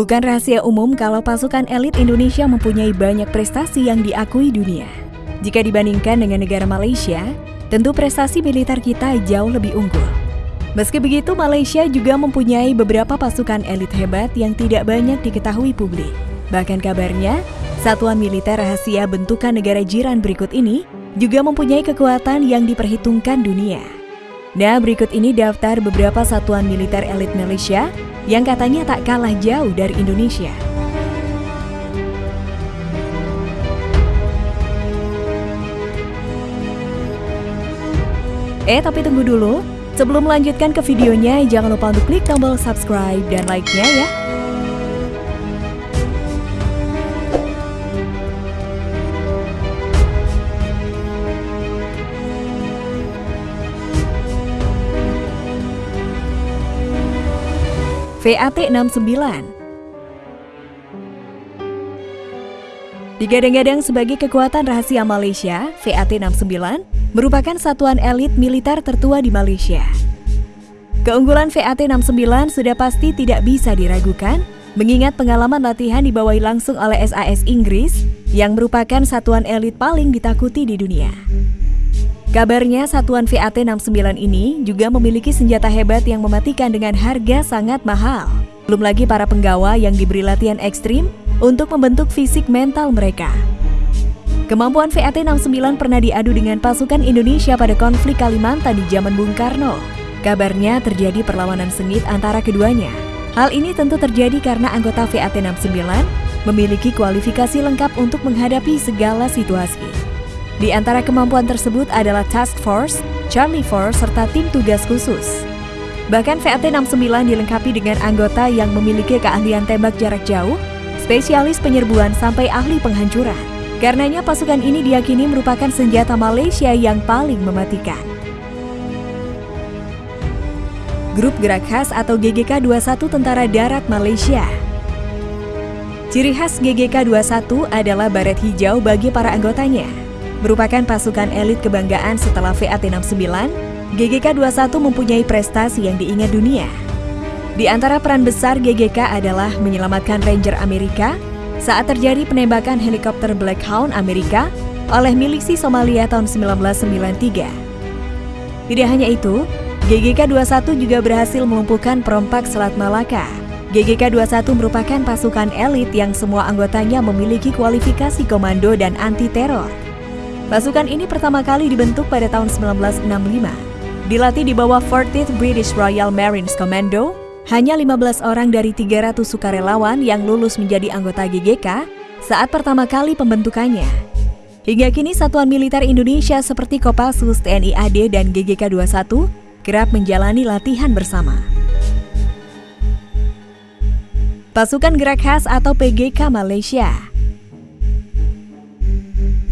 Bukan rahasia umum kalau pasukan elit Indonesia mempunyai banyak prestasi yang diakui dunia. Jika dibandingkan dengan negara Malaysia, tentu prestasi militer kita jauh lebih unggul. Meski begitu, Malaysia juga mempunyai beberapa pasukan elit hebat yang tidak banyak diketahui publik. Bahkan kabarnya, satuan militer rahasia bentukan negara jiran berikut ini juga mempunyai kekuatan yang diperhitungkan dunia. Nah, berikut ini daftar beberapa satuan militer elit Malaysia yang katanya tak kalah jauh dari Indonesia. Eh, tapi tunggu dulu. Sebelum melanjutkan ke videonya, jangan lupa untuk klik tombol subscribe dan like-nya ya. VAT69 Digadang-gadang sebagai kekuatan rahasia Malaysia, VAT69 merupakan satuan elit militer tertua di Malaysia. Keunggulan VAT69 sudah pasti tidak bisa diragukan, mengingat pengalaman latihan dibawahi langsung oleh SAS Inggris yang merupakan satuan elit paling ditakuti di dunia. Kabarnya satuan VAT-69 ini juga memiliki senjata hebat yang mematikan dengan harga sangat mahal. Belum lagi para penggawa yang diberi latihan ekstrim untuk membentuk fisik mental mereka. Kemampuan VAT-69 pernah diadu dengan pasukan Indonesia pada konflik Kalimantan di zaman Bung Karno. Kabarnya terjadi perlawanan sengit antara keduanya. Hal ini tentu terjadi karena anggota VAT-69 memiliki kualifikasi lengkap untuk menghadapi segala situasi. Di antara kemampuan tersebut adalah Task Force, Charlie Force, serta tim tugas khusus. Bahkan VAT-69 dilengkapi dengan anggota yang memiliki keahlian tembak jarak jauh, spesialis penyerbuan sampai ahli penghancuran. Karenanya pasukan ini diyakini merupakan senjata Malaysia yang paling mematikan. Grup Gerak Khas atau GGK 21 Tentara Darat Malaysia Ciri khas GGK 21 adalah baret hijau bagi para anggotanya merupakan pasukan elit kebanggaan setelah VAT-69, GGK 21 mempunyai prestasi yang diingat dunia. Di antara peran besar GGK adalah menyelamatkan Ranger Amerika saat terjadi penembakan helikopter Black Hawk Amerika oleh milisi Somalia tahun 1993. Tidak hanya itu, GGK 21 juga berhasil melumpuhkan perompak Selat Malaka. GGK 21 merupakan pasukan elit yang semua anggotanya memiliki kualifikasi komando dan anti-teror. Pasukan ini pertama kali dibentuk pada tahun 1965. Dilatih di bawah 40th British Royal Marines Commando, hanya 15 orang dari 300 sukarelawan yang lulus menjadi anggota GGK saat pertama kali pembentukannya. Hingga kini satuan militer Indonesia seperti Kopassus, TNI AD, dan GGK 21 kerap menjalani latihan bersama. Pasukan Gerak Khas atau PGK Malaysia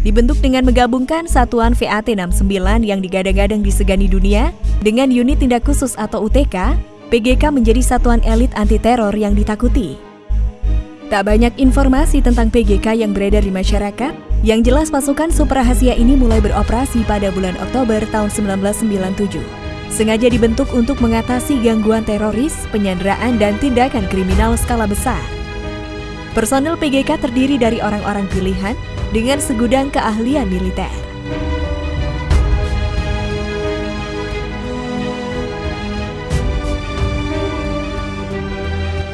dibentuk dengan menggabungkan satuan VAT-69 yang digadang-gadang disegani dunia dengan unit tindak khusus atau UTK, PGK menjadi satuan elit anti-teror yang ditakuti. Tak banyak informasi tentang PGK yang beredar di masyarakat, yang jelas pasukan super rahasia ini mulai beroperasi pada bulan Oktober tahun 1997. Sengaja dibentuk untuk mengatasi gangguan teroris, penyanderaan, dan tindakan kriminal skala besar. Personel PGK terdiri dari orang-orang pilihan dengan segudang keahlian militer.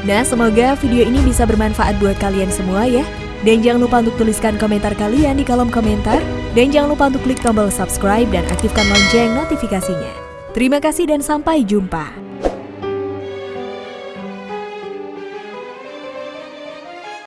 Nah, semoga video ini bisa bermanfaat buat kalian semua ya. Dan jangan lupa untuk tuliskan komentar kalian di kolom komentar. Dan jangan lupa untuk klik tombol subscribe dan aktifkan lonceng notifikasinya. Terima kasih dan sampai jumpa.